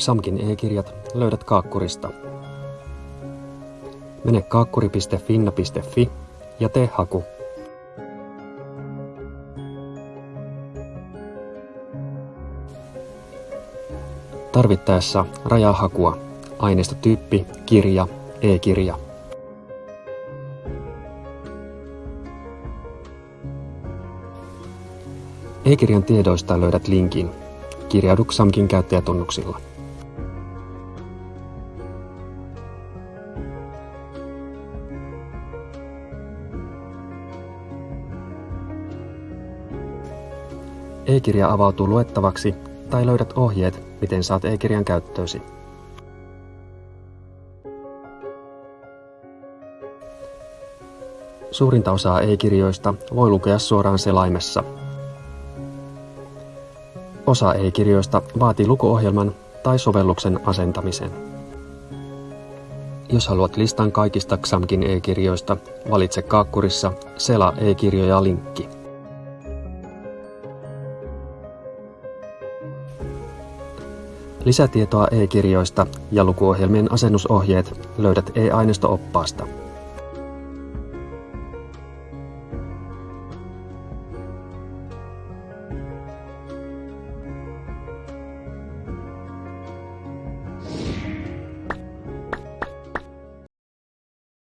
XAMKin e-kirjat löydät Kaakkurista. Mene kaakkuri.finna.fi ja tee haku. Tarvittaessa rajaa hakua. Aineistotyyppi, kirja, e-kirja. E-kirjan tiedoista löydät linkin. Kirjaudu XAMKin käyttäjätunnuksilla. E-kirja avautuu luettavaksi tai löydät ohjeet, miten saat e-kirjan käyttöösi. Suurinta osaa e-kirjoista voi lukea suoraan selaimessa. Osa e-kirjoista vaatii lukuohjelman tai sovelluksen asentamisen. Jos haluat listan kaikista XAMKin e-kirjoista, valitse kaakkurissa Sela e-kirjoja Lisätietoa e-kirjoista ja lukuohjelmien asennusohjeet löydät e-aineisto-oppaasta.